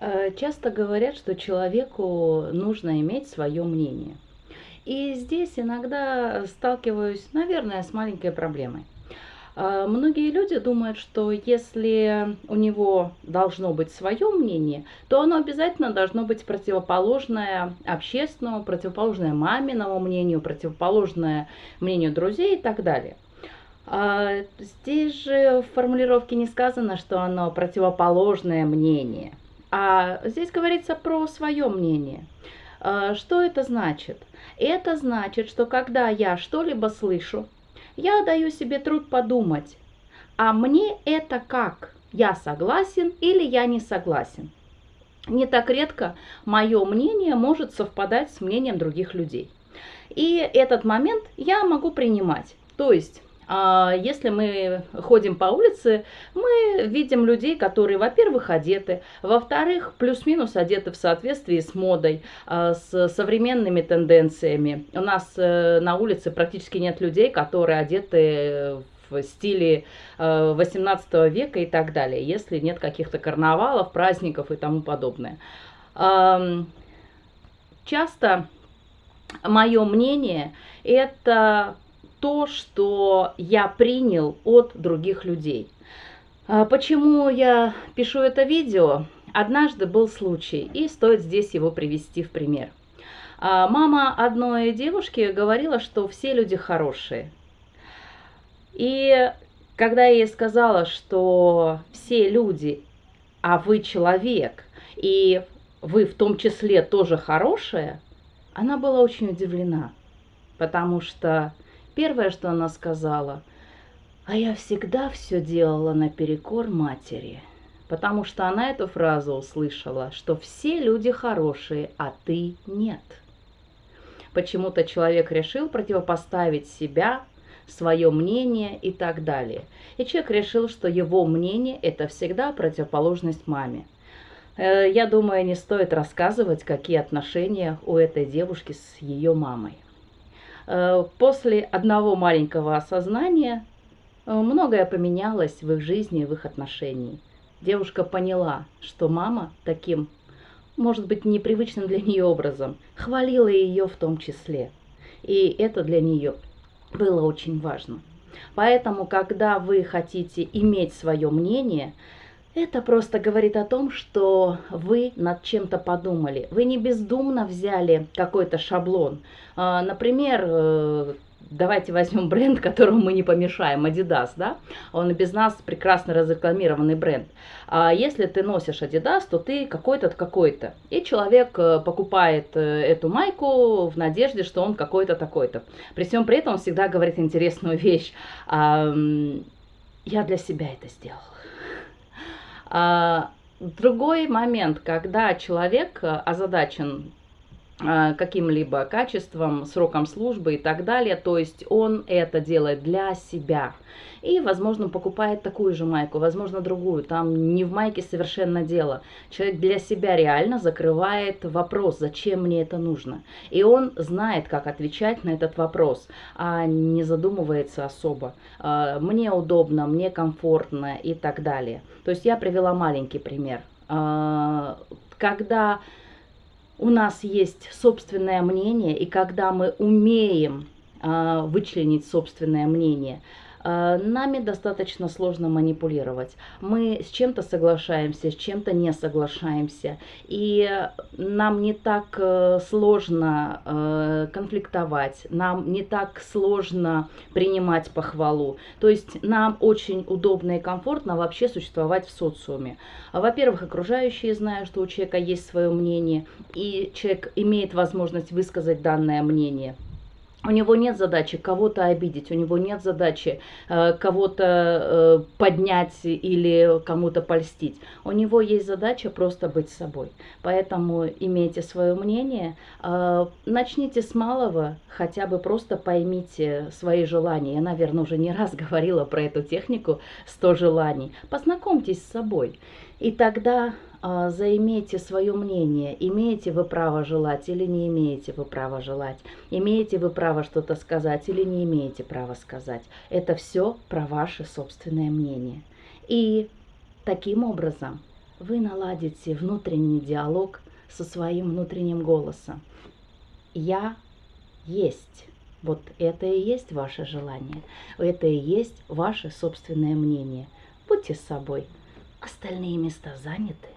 Э, часто говорят, что человеку нужно иметь свое мнение. И здесь иногда сталкиваюсь, наверное, с маленькой проблемой. Э, многие люди думают, что если у него должно быть свое мнение, то оно обязательно должно быть противоположное общественному, противоположное маминому мнению, противоположное мнению друзей и так далее. А здесь же в формулировке не сказано, что оно противоположное мнение. А здесь говорится про свое мнение. А, что это значит? Это значит, что когда я что-либо слышу, я даю себе труд подумать, а мне это как? Я согласен или я не согласен? Не так редко мое мнение может совпадать с мнением других людей. И этот момент я могу принимать. То есть если мы ходим по улице, мы видим людей, которые, во-первых, одеты, во-вторых, плюс-минус одеты в соответствии с модой, а, с современными тенденциями. У нас э, на улице практически нет людей, которые одеты в стиле 18 э, века и так далее, если нет каких-то карнавалов, праздников и тому подобное. Часто мое мнение это то, что я принял от других людей. А почему я пишу это видео? Однажды был случай, и стоит здесь его привести в пример. А мама одной девушки говорила, что все люди хорошие. И когда я ей сказала, что все люди, а вы человек, и вы в том числе тоже хорошая, она была очень удивлена, потому что Первое, что она сказала, а я всегда все делала наперекор матери, потому что она эту фразу услышала, что все люди хорошие, а ты нет. Почему-то человек решил противопоставить себя, свое мнение и так далее. И человек решил, что его мнение – это всегда противоположность маме. Э, я думаю, не стоит рассказывать, какие отношения у этой девушки с ее мамой. Э, после одного маленького осознания э, многое поменялось в их жизни, в их отношении. Девушка поняла, что мама таким, может быть, непривычным для нее образом хвалила ее в том числе. И это для нее было очень важно. Поэтому, когда вы хотите иметь свое мнение, это просто говорит о том, что вы над чем-то подумали. Вы не бездумно взяли какой-то шаблон. А, например, э, давайте возьмем бренд, которому мы не помешаем, Adidas, да? Он и без нас прекрасно разрекламированный бренд. А если ты носишь Adidas, то ты какой-то какой-то. И человек э, покупает э, эту майку в надежде, что он какой-то такой-то. При всем при этом он всегда говорит интересную вещь. Я для себя это сделал. А, другой момент, когда человек э, озадачен каким-либо качеством, сроком службы и так далее. То есть он это делает для себя. И, возможно, покупает такую же майку, возможно, другую. Там не в майке совершенно дело. Человек для себя реально закрывает вопрос, зачем мне это нужно. И он знает, как отвечать на этот вопрос, а не задумывается особо. А, мне удобно, мне комфортно и так далее. То есть я привела маленький пример. А, когда у нас есть собственное мнение, и когда мы умеем а, вычленить собственное мнение, нами достаточно сложно манипулировать. Мы с чем-то соглашаемся, с чем-то не соглашаемся. И нам не так э, сложно э, конфликтовать, нам не так сложно принимать похвалу. То есть нам очень удобно и комфортно вообще существовать в социуме. Во-первых, окружающие знают, что у человека есть свое мнение, и человек имеет возможность высказать данное мнение. У него нет задачи кого-то обидеть, у него нет задачи э, кого-то э, поднять или кому-то польстить. У него есть задача просто быть собой. Поэтому имейте свое мнение, э, начните с малого, хотя бы просто поймите свои желания. Я, наверное, уже не раз говорила про эту технику 100 желаний. Познакомьтесь с собой. И тогда а, заимейте свое мнение, имеете вы право желать или не имеете вы право желать, имеете вы право что-то сказать или не имеете права сказать. Это все про ваше собственное мнение. И таким образом вы наладите внутренний диалог со своим внутренним голосом. Я есть. Вот это и есть ваше желание, это и есть ваше собственное мнение. Будьте с собой, остальные места заняты.